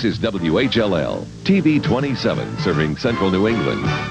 This is WHLL, TV 27, serving central New England.